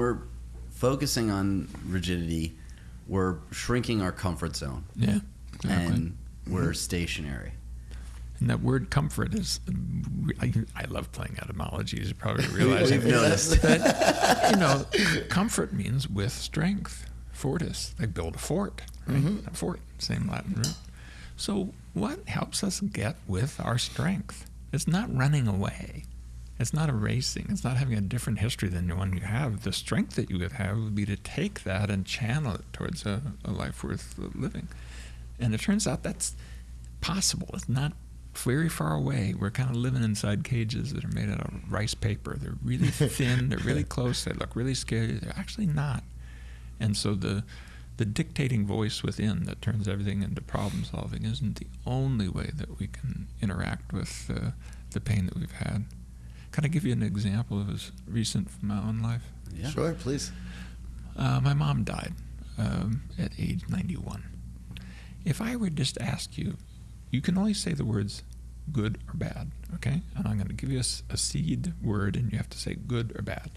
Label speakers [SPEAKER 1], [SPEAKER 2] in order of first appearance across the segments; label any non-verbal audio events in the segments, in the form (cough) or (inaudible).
[SPEAKER 1] we're focusing on rigidity, we're shrinking our comfort zone
[SPEAKER 2] Yeah. Exactly.
[SPEAKER 1] and we're mm-hmm. stationary.
[SPEAKER 2] And that word comfort is, I, I love playing etymology, as you probably (laughs) realize.
[SPEAKER 1] We've noticed. (laughs)
[SPEAKER 2] But, you know, comfort means with strength. Fortis, they build a fort, right? Mm-hmm. A fort, same Latin root. So, what helps us get with our strength? It's not running away. It's not erasing. It's not having a different history than the one you have. The strength that you would have would be to take that and channel it towards a, a life worth living. And it turns out that's possible. It's not very far away. We're kind of living inside cages that are made out of rice paper. They're really (laughs) thin. They're really close. They look really scary. They're actually not. And so the the dictating voice within that turns everything into problem solving isn't the only way that we can interact with uh, the pain that we've had. Can I give you an example of was recent from my own life?
[SPEAKER 1] Yeah.
[SPEAKER 3] Sure, please.
[SPEAKER 2] Uh, my mom died um, at age 91. If I were just to ask you, you can only say the words good or bad, okay? And I'm going to give you a seed word, and you have to say good or bad.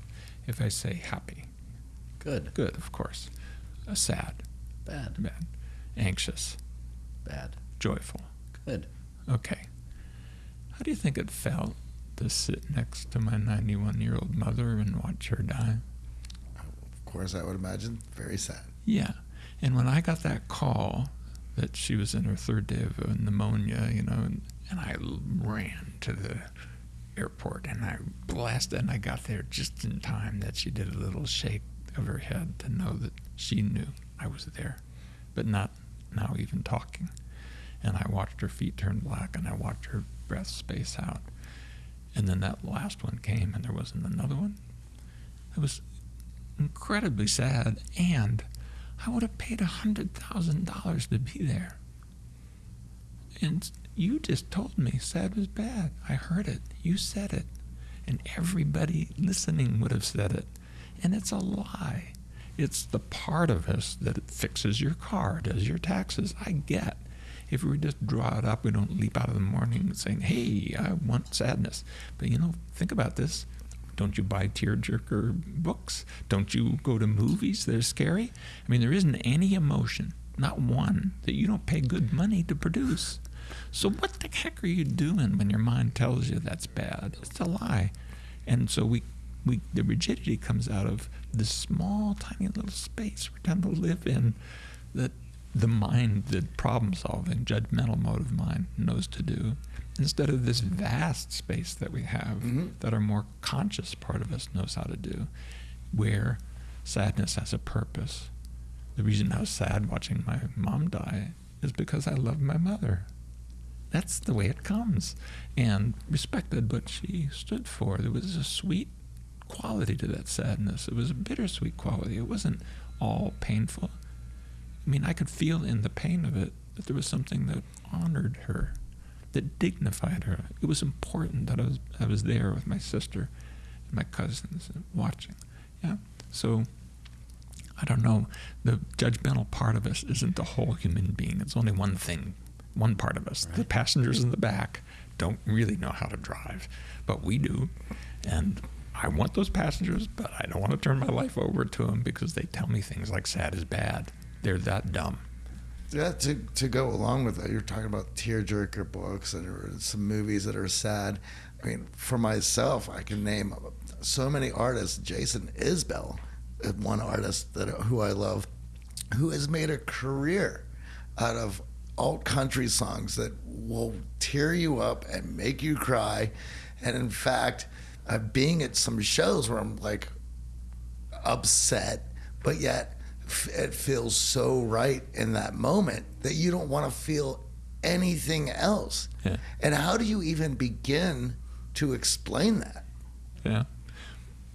[SPEAKER 2] If I say happy,
[SPEAKER 1] Good.
[SPEAKER 2] good, of course. Uh, sad,
[SPEAKER 1] Bad.
[SPEAKER 2] bad. Anxious,
[SPEAKER 1] Bad.
[SPEAKER 2] joyful.
[SPEAKER 1] Good.
[SPEAKER 2] Okay. How do you think it felt to sit next to my 91 year old mother and watch her die?
[SPEAKER 3] Of course, I would imagine very sad.
[SPEAKER 2] Yeah. And when I got that call that she was in her third day of pneumonia, you know, and, and I ran to the airport and I blasted and I got there just in time that she did a little shake of her head to know that she knew I was there, but not now even talking. And I watched her feet turn black and I watched her breath space out. And then that last one came and there wasn't another one. It was incredibly sad and I would have paid a hundred thousand dollars to be there. And you just told me sad was bad. I heard it. You said it. And everybody listening would have said it. And it's a lie. It's the part of us that fixes your car, does your taxes. I get. If we just draw it up, we don't leap out of the morning saying, hey, I want sadness. But you know, think about this. Don't you buy tearjerker books? Don't you go to movies that are scary? I mean, there isn't any emotion, not one, that you don't pay good money to produce. So what the heck are you doing when your mind tells you that's bad? It's a lie. And so we, we the rigidity comes out of this small, tiny little space we tend to live in that the mind, the problem solving, judgmental mode of mind knows to do, instead of this vast space that we have
[SPEAKER 3] Mhm.
[SPEAKER 2] that our more conscious part of us knows how to do, where sadness has a purpose. The reason I was sad watching my mom die is because I love my mother. That's the way it comes. And respected what she stood for. There was a sweet quality to that sadness. It was a bittersweet quality. It wasn't all painful. I mean, I could feel in the pain of it that there was something that honored her, that dignified her. It was important that I was I was there with my sister and my cousins and watching. Yeah. So I don't know. The judgmental part of us isn't the whole human being. It's only one thing, one part of us. The passengers in the back don't really know how to drive, but we do. And I want those passengers, but I don't want to turn my life over to them because they tell me things like sad is bad. They're that dumb.
[SPEAKER 3] Yeah, to, to go along with that, you're talking about tearjerker books and some movies that are sad. I mean, for myself, I can name so many artists. Jason Isbell, uh, one artist that who I love, who has made a career out of alt country songs that will tear you up and make you cry. And in fact, uh, being at some shows where I'm like upset, but yet it feels so right in that moment that you don't want to feel anything else.
[SPEAKER 2] Yeah.
[SPEAKER 3] And how do you even begin to explain that?
[SPEAKER 2] Yeah.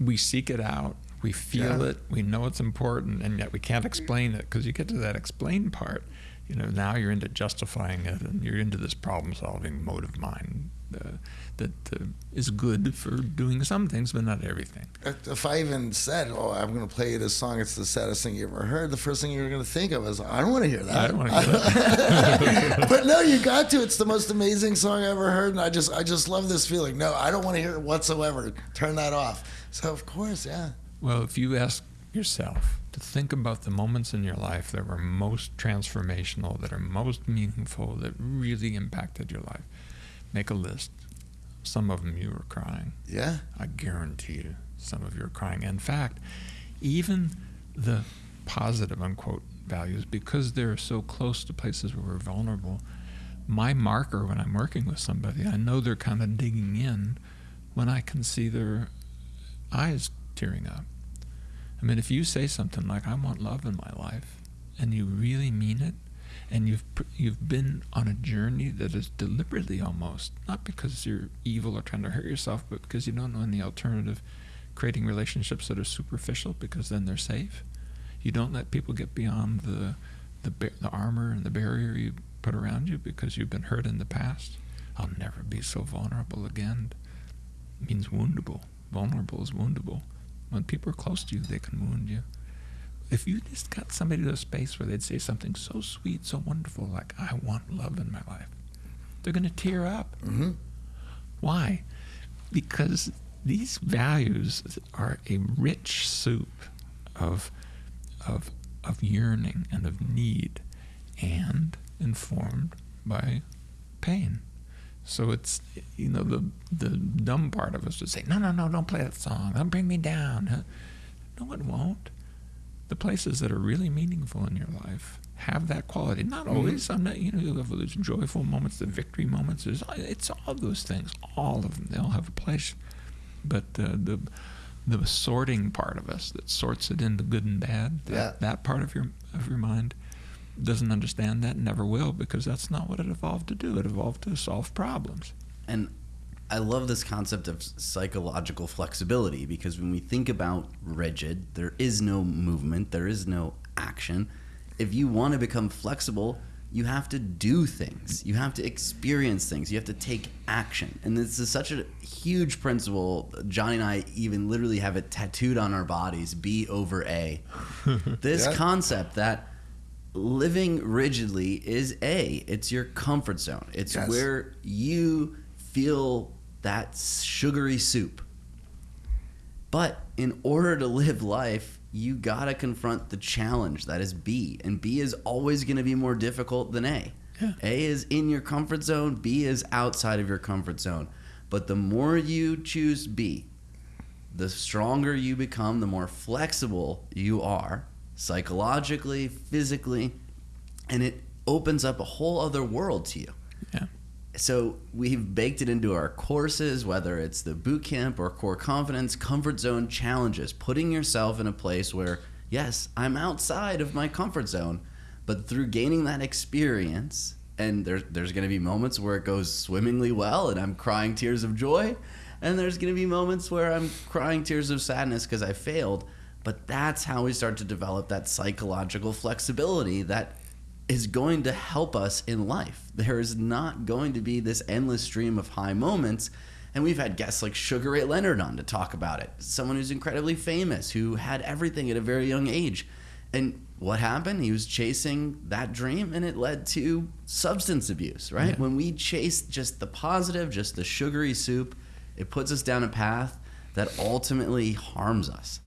[SPEAKER 2] We seek it out. We feel
[SPEAKER 3] Yeah.
[SPEAKER 2] it. We know it's important, and yet we can't explain it because you get to that explain part. You know, now you're into justifying it, and you're into this problem-solving mode of mind uh, that uh, is good for doing some things, but not everything.
[SPEAKER 3] If I even said, "Oh, I'm going to play you this song. It's the saddest thing you ever heard," the first thing you're going to think of is, "I don't want to hear that."
[SPEAKER 2] I don't wanna hear that. (laughs)
[SPEAKER 3] but no, you got to. It's the most amazing song I ever heard, and I just, I just love this feeling. No, I don't want to hear it whatsoever. Turn that off. So of course, yeah.
[SPEAKER 2] Well, if you ask yourself to think about the moments in your life that were most transformational, that are most meaningful, that really impacted your life, make a list. Some of them you were crying.
[SPEAKER 3] Yeah.
[SPEAKER 2] I guarantee you, some of you are crying. In fact, even the positive unquote values, because they're so close to places where we're vulnerable, my marker when I'm working with somebody, I know they're kind of digging in when I can see their eyes tearing up. I mean, if you say something like, I want love in my life, and you really mean it, and you've you've been on a journey that is deliberately almost not because you're evil or trying to hurt yourself, but because you don't know any alternative, creating relationships that are superficial because then they're safe. You don't let people get beyond the the the armor and the barrier you put around you because you've been hurt in the past. I'll never be so vulnerable again. It means woundable. Vulnerable is woundable. When people are close to you, they can wound you if you just got somebody to a space where they'd say something so sweet, so wonderful, like, I want love in my life, they're going to tear up.
[SPEAKER 3] Mm-hmm.
[SPEAKER 2] Why? Because these values are a rich soup of, of, of yearning and of need and informed by pain. So it's you know the the dumb part of us would say no no no don't play that song don't bring me down. No, it won't the places that are really meaningful in your life have that quality. Not
[SPEAKER 3] Mm-hmm.
[SPEAKER 2] always. I'm not. You know, you have those joyful moments, the victory moments. There's, it's all those things. All of them. They all have a place. But uh, the the sorting part of us that sorts it into good and bad. That,
[SPEAKER 3] Yeah.
[SPEAKER 2] that part of your of your mind doesn't understand that. Never will because that's not what it evolved to do. It evolved to solve problems.
[SPEAKER 1] And I love this concept of psychological flexibility because when we think about rigid, there is no movement, there is no action. If you want to become flexible, you have to do things. You have to experience things. You have to take action. And this is such a huge principle. Johnny and I even literally have it tattooed on our bodies B over A. (laughs) this
[SPEAKER 3] Yeah.
[SPEAKER 1] concept that living rigidly is A, it's your comfort zone. It's
[SPEAKER 3] Yes.
[SPEAKER 1] where you feel that sugary soup. But in order to live life, you gotta confront the challenge that is B. And B is always gonna be more difficult than A.
[SPEAKER 2] Yeah.
[SPEAKER 1] A is in your comfort zone, B is outside of your comfort zone. But the more you choose B, the stronger you become, the more flexible you are psychologically, physically, and it opens up a whole other world to you. So we've baked it into our courses, whether it's the boot camp or core confidence, comfort zone challenges, putting yourself in a place where, yes, I'm outside of my comfort zone, but through gaining that experience, and there, there's going to be moments where it goes swimmingly well and I'm crying tears of joy, and there's going to be moments where I'm crying tears of sadness because I failed. But that's how we start to develop that psychological flexibility that is going to help us in life. There is not going to be this endless stream of high moments. And we've had guests like Sugar Ray Leonard on to talk about it. Someone who's incredibly famous, who had everything at a very young age. And what happened? He was chasing that dream and it led to substance abuse, right?
[SPEAKER 2] Yeah.
[SPEAKER 1] When we chase just the positive, just the sugary soup, it puts us down a path that ultimately harms us.